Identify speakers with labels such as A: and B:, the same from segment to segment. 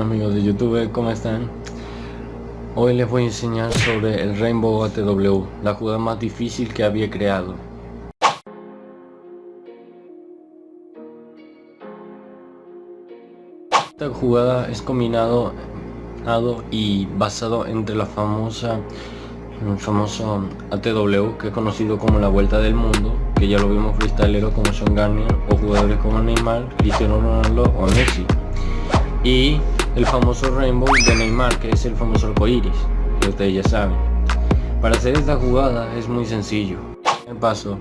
A: Amigos de YouTube, ¿cómo están? Hoy les voy a enseñar sobre el Rainbow ATW, la jugada más difícil que había creado. Esta jugada es combinado y basado entre la famosa el famoso ATW que es conocido como la vuelta del mundo que ya lo vimos freestyleros como Sean Garnier o jugadores como Neymar, Cristiano Ronaldo o Messi y el famoso Rainbow de Neymar que es el famoso arcoiris que ustedes ya saben. Para hacer esta jugada es muy sencillo. El paso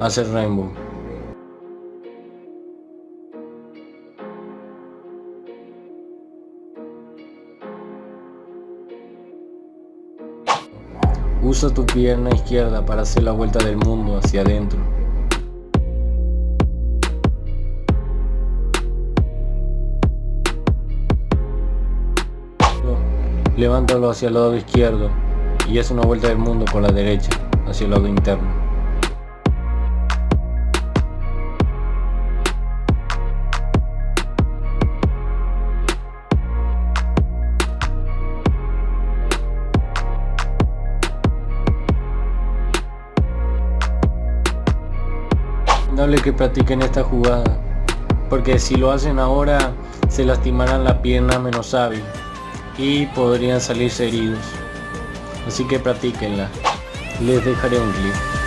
A: hacer Rainbow. Usa tu pierna izquierda para hacer la vuelta del mundo hacia adentro. Levántalo hacia el lado izquierdo y haz una vuelta del mundo por la derecha, hacia el lado interno. Dale que practiquen esta jugada, porque si lo hacen ahora se lastimarán la pierna menos hábil y podrían salirse heridos. Así que practíquenla. Les dejaré un clip.